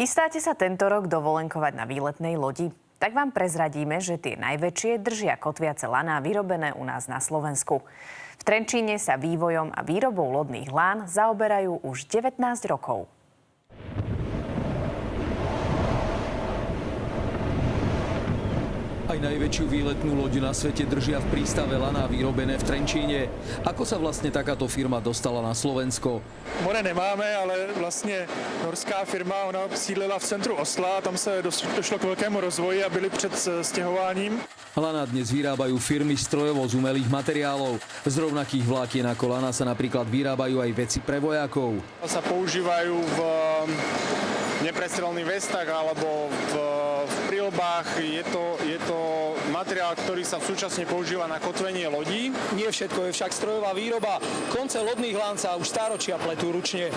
Chystáte sa tento rok dovolenkovať na výletnej lodi? Tak vám prezradíme, že tie najväčšie držia kotviace laná vyrobené u nás na Slovensku. V Trenčíne sa vývojom a výrobou lodných lán zaoberajú už 19 rokov. Aj najväčšiu výletnú loď na svete držia v prístave Laná vyrobené v Trenčíne. Ako sa vlastne takáto firma dostala na Slovensko? More nemáme, ale vlastně norská firma, ona sídlila v centru Osla, tam se došlo k velkému rozvoji a byli před s- stěhováním. Lana dnes vyrábajú firmy strojovo z umelých materiálov. Z rovnakých vlákien ako Lana sa napríklad vyrábajú aj veci pre vojakov. sa používajú v neprestrelných vestách alebo v, v prílbách. Je to, je to materiál, ktorý sa súčasne používa na kotvenie lodí. Nie všetko je však strojová výroba. Konce lodných lán sa už stáročia pletú ručne.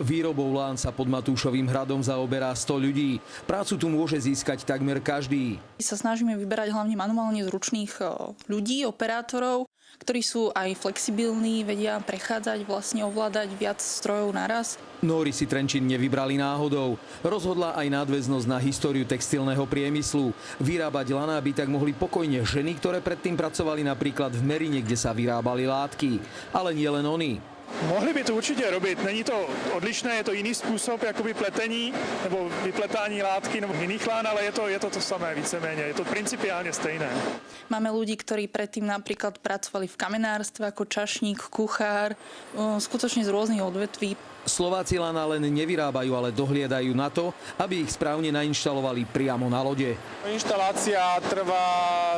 Výrobou lán sa pod Matúšovým hradom zaoberá 100 ľudí. Prácu tu môže získať takmer každý. sa snažíme vyberať hlavne manuálne zručných e, ľudí, operátorov, ktorí sú aj flexibilní, vedia prechádzať, vlastne ovládať viac strojov naraz. Nóri si Trenčín nevybrali náhodou. Rozhodla aj nadväznosť na históriu textilného priemyslu. Vyrábať laná by tak mohli pokojne ženy, ktoré predtým pracovali napríklad v Merine, kde sa vyrábali látky. Ale nie len oni. Mohli by to určitě robit, není to odlišné, je to jiný způsob jakoby pletení nebo vypletání látky nebo jiných lán, ale je to, je to to samé víceméně, je to principiálně stejné. Máme ľudí, ktorí predtým napríklad pracovali v kamenárstve ako čašník, kuchár, e, skutočne z rôznych odvetví. Slováci lana len nevyrábajú, ale dohliedajú na to, aby ich správne nainštalovali priamo na lode. Inštalácia trvá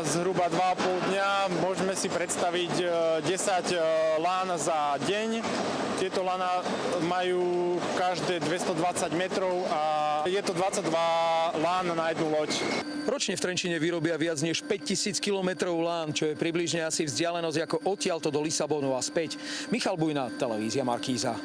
zhruba 2,5 dňa. Môžeme si predstaviť e, 10 e, lán za deň. Tieto lana majú každé 220 metrov a je to 22 lán na jednu loď. Ročne v Trenčine vyrobia viac než 5000 km lán, čo je približne asi vzdialenosť ako odtiaľto do Lisabonu a späť. Michal Bujna, televízia Markíza.